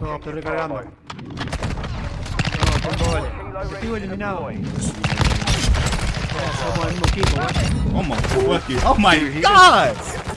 No, estoy recargando. No, tengo vale. Objetivo eliminado. Somos el mismo equipo, güey. Oh my fucking. Oh my god!